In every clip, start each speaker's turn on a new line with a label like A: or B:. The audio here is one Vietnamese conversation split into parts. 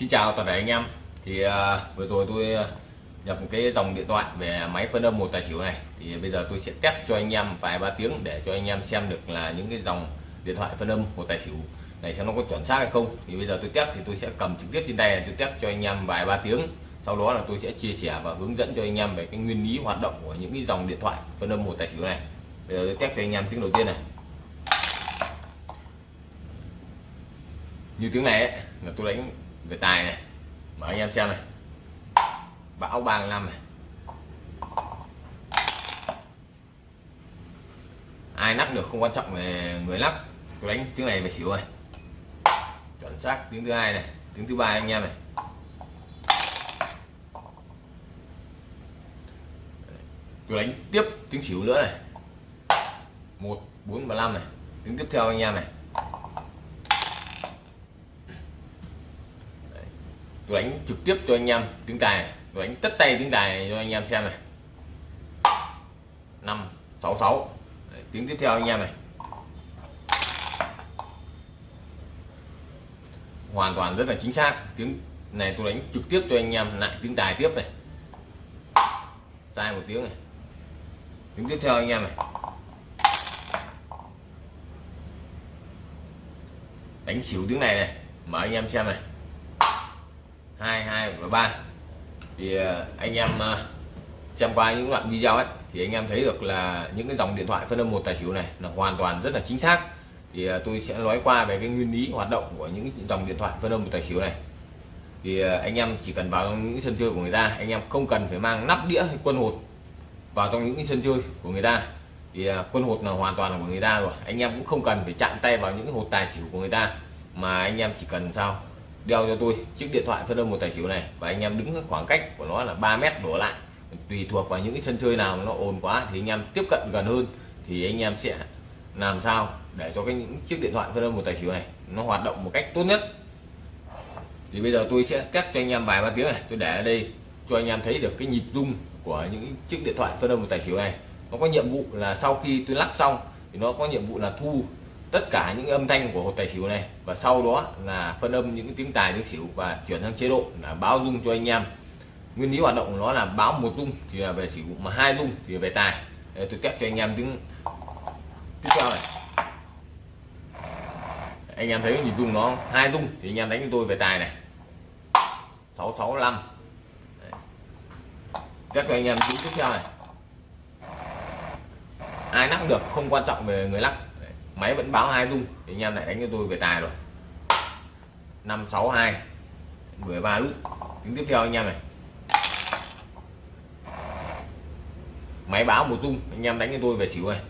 A: Xin chào toàn thể anh em. Thì uh, vừa rồi tôi à, nhập một cái dòng điện thoại về máy phân âm một tài xỉu này. Thì bây giờ tôi sẽ test cho anh em vài ba tiếng để cho anh em xem được là những cái dòng điện thoại phân âm một tài xỉu này xem nó có chuẩn xác hay không. Thì bây giờ tôi test thì tôi sẽ cầm trực tiếp trên tay tôi test cho anh em vài ba tiếng. Sau đó là tôi sẽ chia sẻ và hướng dẫn cho anh em về cái nguyên lý hoạt động của những cái dòng điện thoại phân âm một tài xỉu này. Bây giờ tôi test cho anh em tiếng đầu tiên này. Như tiếng này ấy, là tôi đánh về tài này, mở anh em xem này. Bão 35 này. Ai lắp được không quan trọng về người lắp tôi đánh tiếng này về xỉu này chuẩn xác tiếng thứ hai này, tiếng thứ ba anh em này. Tôi đánh tiếp tiếng xỉu nữa này. Một, bốn và năm này. Tiếng tiếp theo anh em này. Đánh trực tiếp cho anh em tiếng tài đánh tất tay tiếng tài cho anh em xem này. Năm, sáu sáu. Tiếng tiếp theo anh em này. Hoàn toàn rất là chính xác. Tiếng này tôi đánh trực tiếp cho anh em lại tiếng tài tiếp này. Sai một tiếng này. Tiếng tiếp theo anh em này. Đánh xỉu tiếng này này. Mở anh em xem này hai hai và ba. Thì ờ, anh em ờ, xem qua những đoạn video ấy, thì anh em thấy được là những cái dòng điện thoại phân âm một tài xỉu này là hoàn toàn rất là chính xác. Thì ờ, tôi sẽ nói qua về cái nguyên lý hoạt động của những dòng điện thoại phân âm một tài xỉu này. Thì anh em chỉ cần vào những sân chơi của người ta, anh em không cần phải mang nắp đĩa hay quân hột vào trong những sân chơi của người ta. Thì quân hột là hoàn toàn là của người ta rồi, anh em cũng không cần phải chạm tay vào những hột tài xỉu của người ta, mà anh em chỉ cần sao? Đeo cho tôi chiếc điện thoại phân âm một tài xỉu này và anh em đứng khoảng cách của nó là 3 mét đổ lại. Tùy thuộc vào những cái sân chơi nào nó ồn quá thì anh em tiếp cận gần hơn thì anh em sẽ làm sao để cho cái những chiếc điện thoại phân âm một tài xỉu này nó hoạt động một cách tốt nhất. Thì bây giờ tôi sẽ test cho anh em vài ba tiếng này, tôi để ở đây cho anh em thấy được cái nhịp rung của những chiếc điện thoại phân âm một tài xỉu này. Nó có nhiệm vụ là sau khi tôi lắc xong thì nó có nhiệm vụ là thu tất cả những âm thanh của hột tài xỉu này. Và sau đó là phân âm những tiếng tài tiếng xỉu và chuyển sang chế độ là báo rung cho anh em. Nguyên lý hoạt động của nó là báo một rung thì là về xỉu mà hai rung thì về tài. Đây, tôi test cho anh em tiếng tiếp theo này. Anh em thấy nhịp rung nó hai rung thì anh em đánh cho tôi về tài này. 665 test cho anh em tiếng tiếp theo này. Ai lắc được không quan trọng về người lắc máy vẫn báo hai rung. Thì anh em lại đánh cho tôi về tài rồi. 562 13 nút tiếng tiếp theo anh em này. Máy báo một rung. Anh em đánh cho tôi về xỉu này.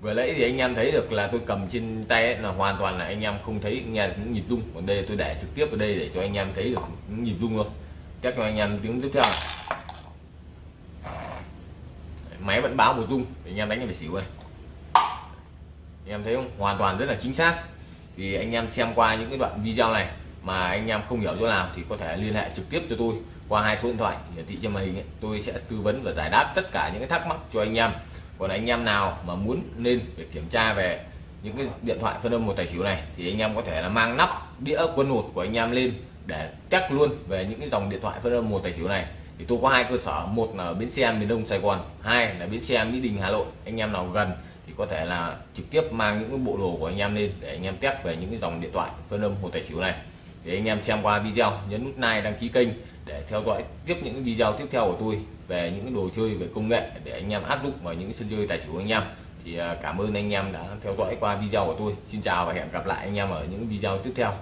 A: Vừa nãy thì anh em thấy được là tôi cầm trên tay ấy, là hoàn toàn là anh em không thấy nghe những nhịp rung. Còn đây tôi để trực tiếp ở đây để cho anh em thấy được những nhịp rung luôn. Chắc cho anh em tiếng tiếp theo này. máy vẫn báo một rung. Anh em đánh về xỉu này em thấy không? Hoàn toàn rất là chính xác. Thì anh em xem qua những cái đoạn video này mà anh em không hiểu chỗ nào thì có thể liên hệ trực tiếp cho tôi qua hai số điện thoại hiển thị trên màn hình ấy. tôi sẽ tư vấn và giải đáp tất cả những cái thắc mắc cho anh em. Còn anh em nào mà muốn lên để kiểm tra về những cái điện thoại phân âm một tài xỉu này thì anh em có thể là mang nắp đĩa quân hột của anh em lên để test luôn về những cái dòng điện thoại phân âm một tài xỉu này. Thì tôi có hai cơ sở, một là bến xe miền đông sài gòn, hai là bến xe mỹ đình hà nội. Anh em nào gần thì có thể là trực tiếp mang những cái bộ đồ của anh em lên để anh em test về những cái dòng điện thoại phân âm hồ tài xỉu này. Thì anh em xem qua video, nhấn nút like, đăng ký kênh để theo dõi tiếp những video tiếp theo của tôi về những đồ chơi, về công nghệ để anh em áp dụng vào những sân chơi tài xỉu của anh em. Thì à, cảm ơn anh em đã theo dõi qua video của tôi. Xin chào và hẹn gặp lại anh em ở những video tiếp theo.